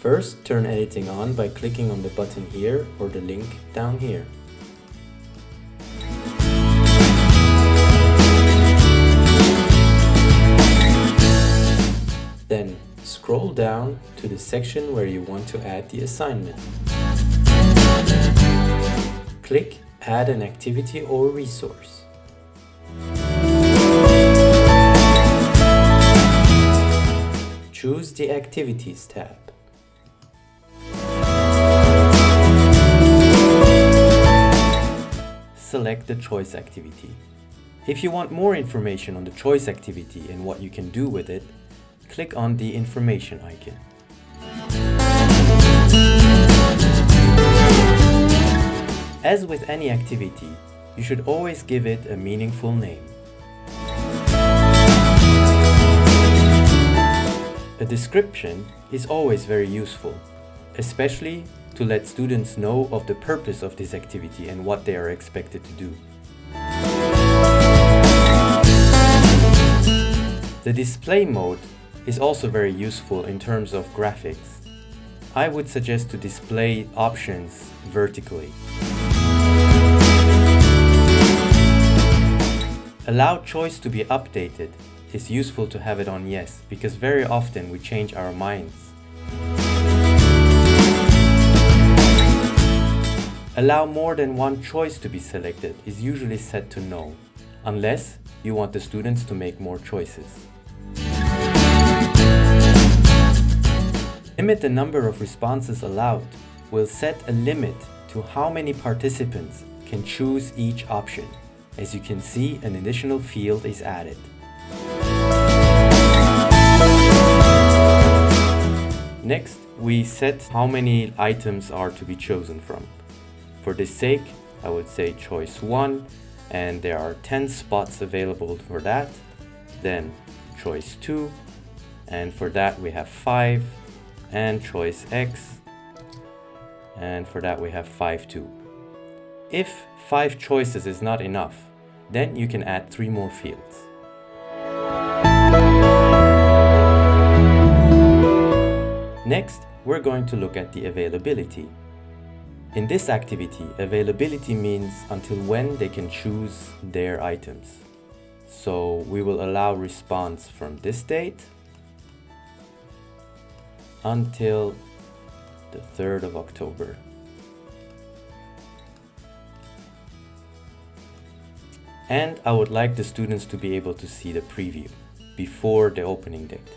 First, turn editing on by clicking on the button here or the link down here. Then scroll down to the section where you want to add the assignment. Click Add an activity or resource. Choose the Activities tab. Select the choice activity. If you want more information on the choice activity and what you can do with it, click on the information icon. As with any activity, you should always give it a meaningful name. A description is always very useful, especially to let students know of the purpose of this activity and what they are expected to do. The display mode is also very useful in terms of graphics. I would suggest to display options vertically. Allow choice to be updated is useful to have it on yes, because very often we change our minds. Allow more than one choice to be selected is usually set to no, unless you want the students to make more choices. Limit the number of responses allowed will set a limit to how many participants can choose each option. As you can see, an additional field is added. Next, we set how many items are to be chosen from. For this sake, I would say choice 1 and there are 10 spots available for that. Then choice 2 and for that we have 5 and choice X and for that we have 5 too. If 5 choices is not enough, then you can add 3 more fields. Next, we're going to look at the availability. In this activity, availability means until when they can choose their items. So we will allow response from this date until the 3rd of October. And I would like the students to be able to see the preview before the opening date.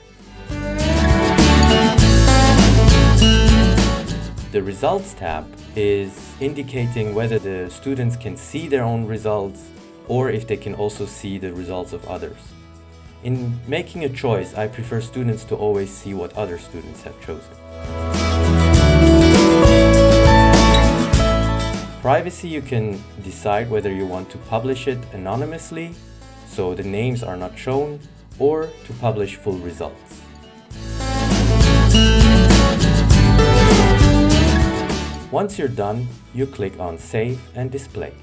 The Results tab is indicating whether the students can see their own results or if they can also see the results of others. In making a choice, I prefer students to always see what other students have chosen. Privacy, you can decide whether you want to publish it anonymously, so the names are not shown, or to publish full results. Once you're done, you click on Save and Display.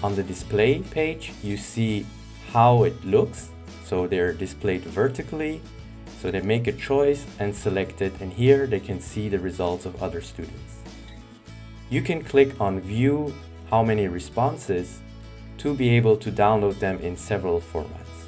On the display page, you see how it looks. So they're displayed vertically. So they make a choice and select it. And here they can see the results of other students. You can click on View how many responses to be able to download them in several formats.